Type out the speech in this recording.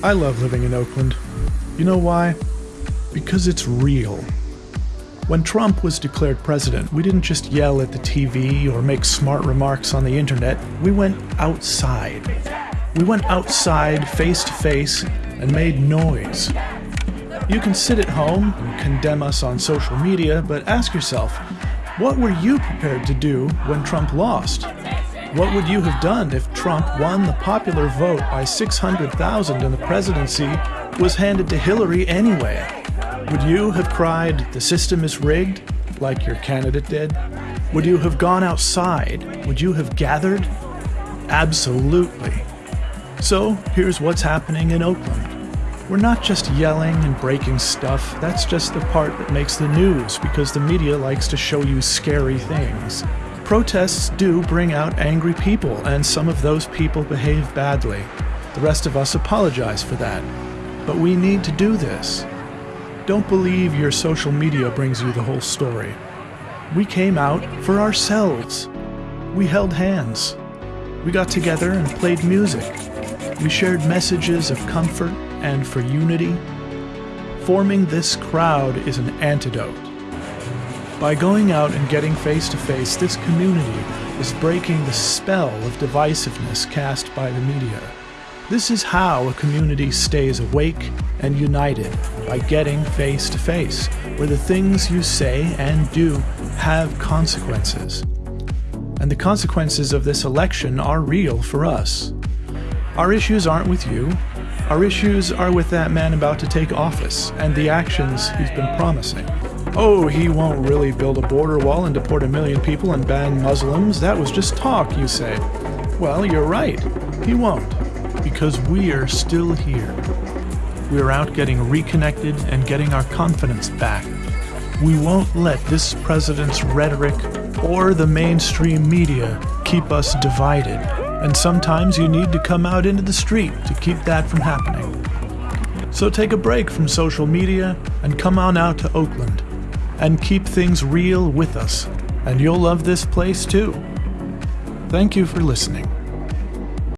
I love living in Oakland. You know why? Because it's real. When Trump was declared president, we didn't just yell at the TV or make smart remarks on the internet. We went outside. We went outside face to face and made noise. You can sit at home and condemn us on social media, but ask yourself, what were you prepared to do when Trump lost? What would you have done if Trump won the popular vote by 600,000 and the presidency was handed to Hillary anyway? Would you have cried, the system is rigged, like your candidate did? Would you have gone outside? Would you have gathered? Absolutely. So here's what's happening in Oakland. We're not just yelling and breaking stuff, that's just the part that makes the news because the media likes to show you scary things. Protests do bring out angry people, and some of those people behave badly. The rest of us apologize for that. But we need to do this. Don't believe your social media brings you the whole story. We came out for ourselves. We held hands. We got together and played music. We shared messages of comfort and for unity. Forming this crowd is an antidote. By going out and getting face to face, this community is breaking the spell of divisiveness cast by the media. This is how a community stays awake and united by getting face to face, where the things you say and do have consequences. And the consequences of this election are real for us. Our issues aren't with you. Our issues are with that man about to take office and the actions he's been promising. Oh, he won't really build a border wall and deport a million people and ban Muslims. That was just talk, you say. Well, you're right. He won't. Because we're still here. We're out getting reconnected and getting our confidence back. We won't let this president's rhetoric or the mainstream media keep us divided. And sometimes you need to come out into the street to keep that from happening. So take a break from social media and come on out to Oakland and keep things real with us, and you'll love this place too. Thank you for listening.